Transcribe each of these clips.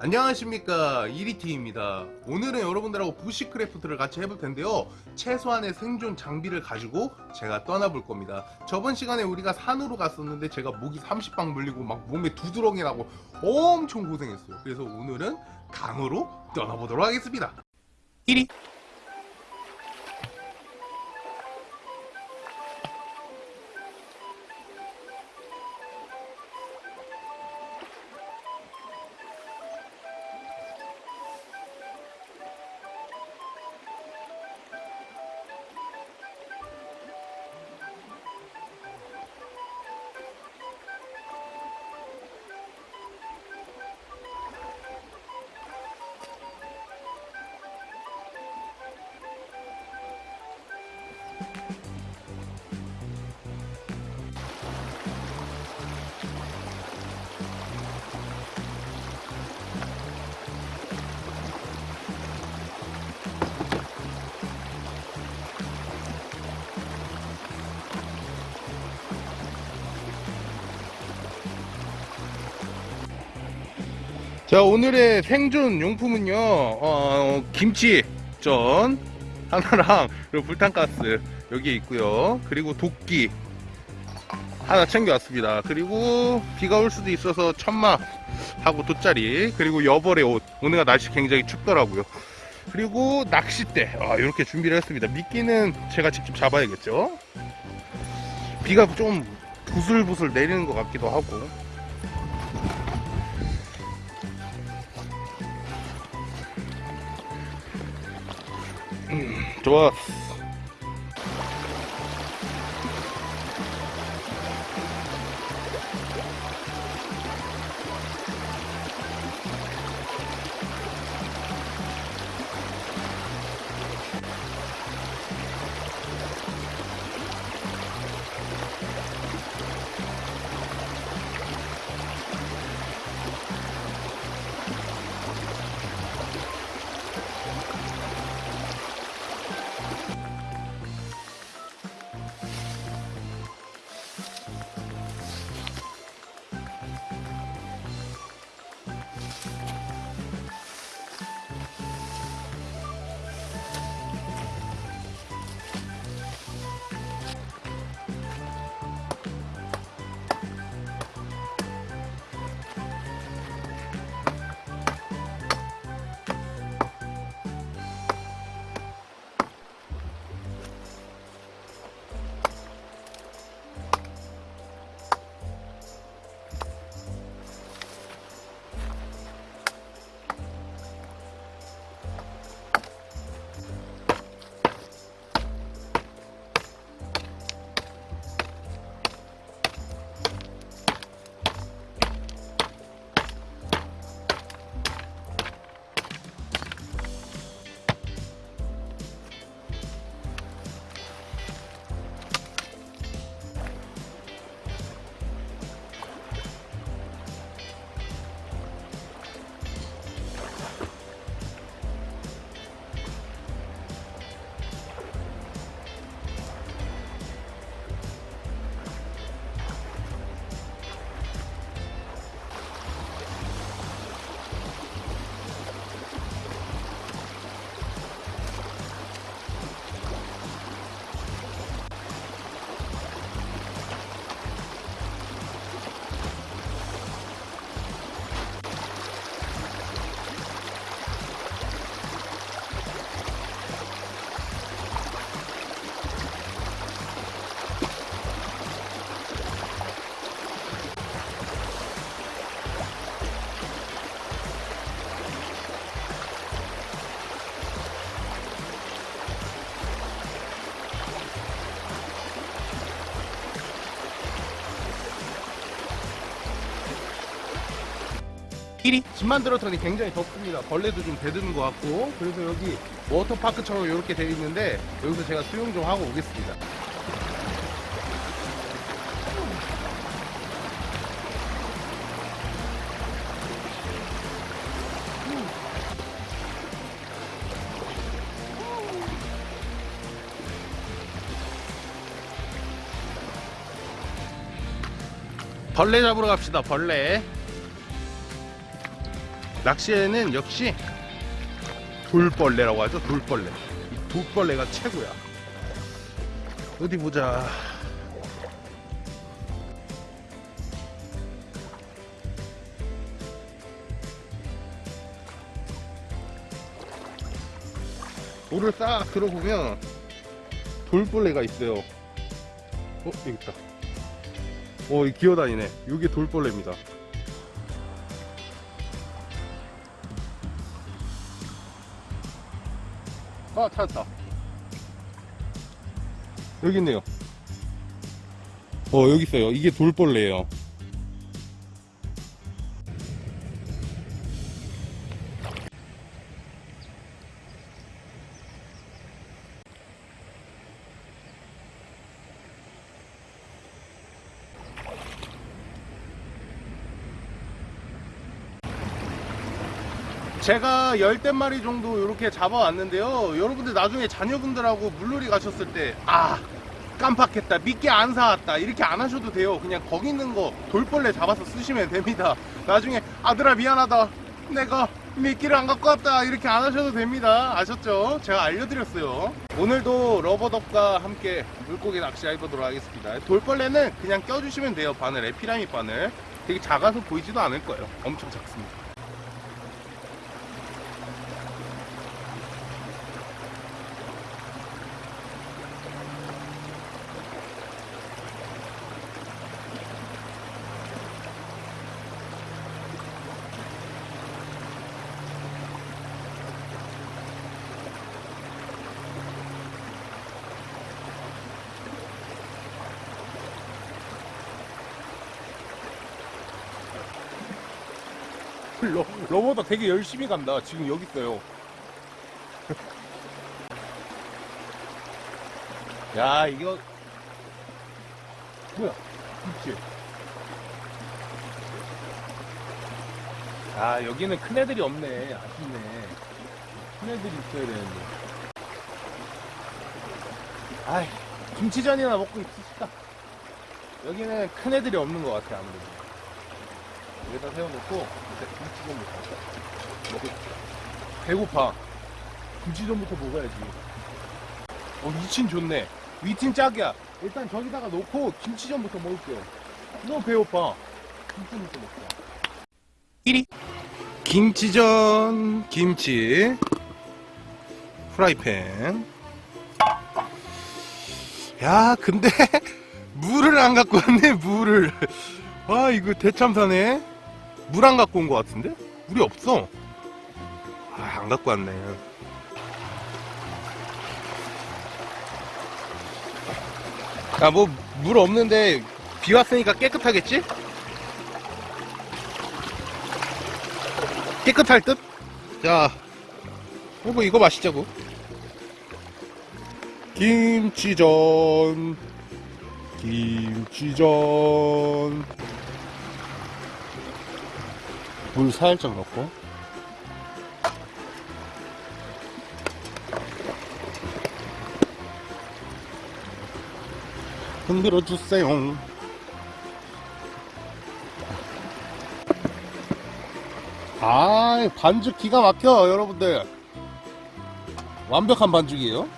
안녕하십니까. 이리티입니다. 오늘은 여러분들하고 bushcraft를 같이 해볼 텐데요. 최소한의 생존 장비를 가지고 제가 떠나볼 겁니다. 저번 시간에 우리가 산으로 갔었는데 제가 모기 30방 물리고 막 몸에 두드러기 나고 엄청 고생했어요. 그래서 오늘은 강으로 떠나보도록 하겠습니다. 이리 자 오늘의 생존 용품은요 어, 김치전 하나랑 그리고 불탄가스 여기에 있고요. 그리고 도끼 하나 챙겨왔습니다. 그리고 비가 올 수도 있어서 천막 하고 돗자리 그리고 여벌의 옷. 오늘가 날씨 굉장히 춥더라고요. 그리고 낚싯대. 아, 이렇게 준비를 했습니다. 미끼는 제가 직접 잡아야겠죠? 비가 좀 부슬부슬 내리는 것 같기도 하고. 좋아. 길이 집 만 들었더니 굉장히 덥습니다. 벌레도 좀 대드는 것 같고. 그래서 여기 워터파크처럼 이렇게 되어 있는데 여기서 제가 수영 좀 하고 오겠습니다. 벌레 잡으러 갑시다 벌레 낚시에는 역시 돌벌레라고 하죠 돌벌레. 이 돌벌레가 최고야. 어디 보자. 돌을 싹 들어보면 돌벌레가 있어요. 어 여기 있다. 어, 이 기어다니네. 이게 돌벌레입니다. 아, 찾았다. 여기 있네요. 어, 여기 있어요. 이게 돌벌레예요. 제가 열댓 마리 정도 이렇게 잡아왔는데요. 여러분들 나중에 자녀분들하고 물놀이 가셨을 때, 아, 깜빡했다. 미끼 안 사왔다. 이렇게 안 하셔도 돼요. 그냥 거기 있는 거 돌벌레 잡아서 쓰시면 됩니다. 나중에 아들아 미안하다. 내가 미끼를 안 갖고 왔다. 이렇게 안 하셔도 됩니다. 아셨죠? 제가 알려드렸어요. 오늘도 러버덕과 함께 물고기 낚시 해보도록 하겠습니다. 돌벌레는 그냥 껴주시면 돼요. 바늘 에 피라미 바늘. 되게 작아서 보이지도 않을 거예요. 엄청 작습니다. 러, 러버도 되게 열심히 간다. 지금 여기 있어요. 야, 이거. 뭐야? 그치? 아, 여기는 큰 애들이 없네. 아쉽네. 큰 애들이 있어야 되는데. 아이, 김치전이나 먹고 있읍시다. 여기는 큰 애들이 없는 것 같아, 아무래도. 여기다 세워놓고 이제 김치전부터. 먹을 배고파. 김치전부터 먹어야지. 어 위친 좋네. 위친 짝이야. 일단 저기다가 놓고 김치전부터 먹을게요. 너무 배고파. 김치전부터 먹자. 1위. 김치전 김치. 프라이팬. 야 근데 물을 안 갖고 왔네 물을 와 이거 대참사네 물 안 갖고 온 것 같은데? 물이 없어. 아, 안 갖고 왔네. 야, 뭐, 물 없는데, 비 왔으니까 깨끗하겠지? 깨끗할 듯? 자, 이거, 이거 마시자고. 김치전. 김치전. 물 살짝 넣고 흔들어 주세요. 아, 반죽 기가 막혀, 여러분들. 완벽한 반죽이에요.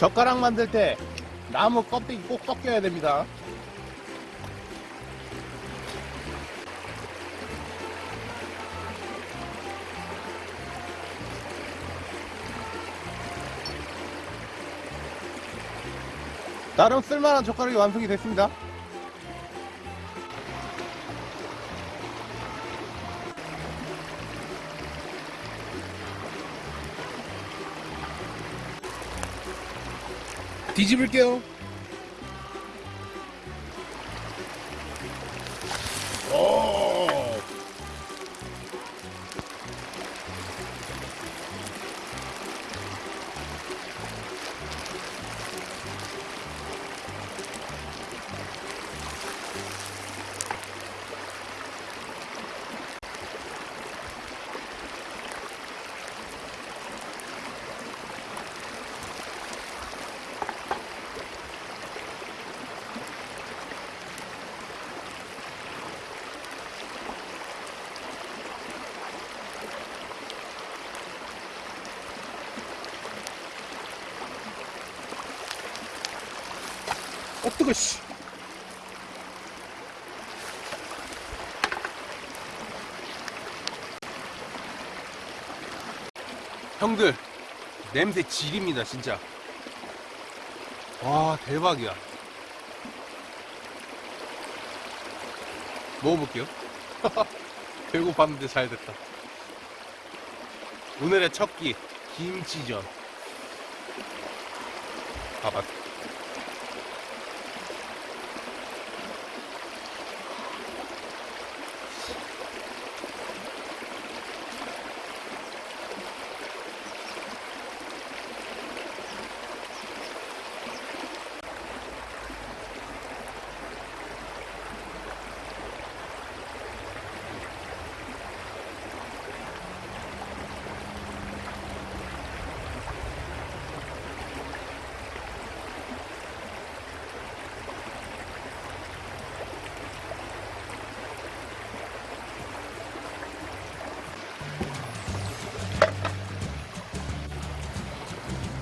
젓가락 만들 때 나무 껍데기 꼭 꺾여야 됩니다. 나름 쓸만한 젓가락이 완성이 됐습니다. 뒤집을게요. 어 뜨거 씨. 형들 냄새 질입니다 진짜. 와 대박이야. 먹어볼게요. 배고팠는데 잘 됐다. 오늘의 첫 끼 김치전. 봐봐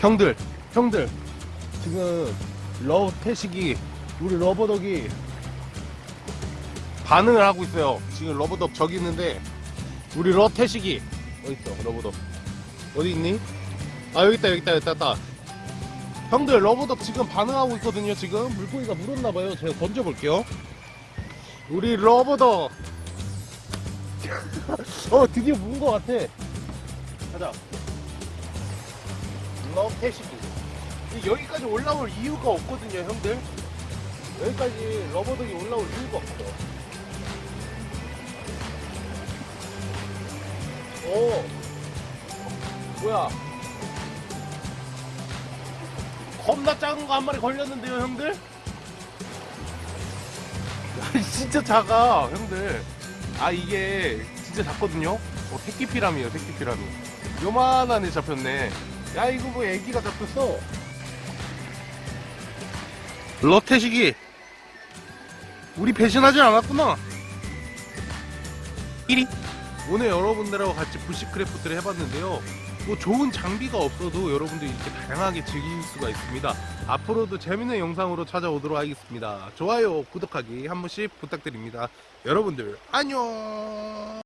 형들, 형들, 지금 러브 태식이 우리 rubber duck이 반응을 하고 있어요. 지금 rubber duck 저기 있는데 우리 러 태식이 어디 있어? rubber duck 어디 있니? 아 여기 있다 여기 있다 여기 있다. 형들 rubber duck 지금 반응하고 있거든요. 지금 물고기가 물었나 봐요. 제가 던져볼게요. 우리 rubber duck 어 드디어 문것 같아. 가자. 러브 태식이 여기까지 올라올 이유가 없거든요 형들. 여기까지 rubber duck이 올라올 이유가 없어. 오. 뭐야? 겁나 작은 거 한 마리 걸렸는데요 형들? 야, 진짜 작아 형들. 아 이게 진짜 작거든요? 어, 새끼 피라미에요 새끼 피라미. 요만한 애 잡혔네 야 이거 뭐 애기가 잡혔어 러태식이 우리 배신하지 않았구나. 1위 오늘 여러분들하고 같이 bushcraft를 해봤는데요. 뭐 좋은 장비가 없어도 여러분들이 이렇게 다양하게 즐길 수가 있습니다. 앞으로도 재밌는 영상으로 찾아오도록 하겠습니다. 좋아요 구독하기 한 번씩 부탁드립니다. 여러분들 안녕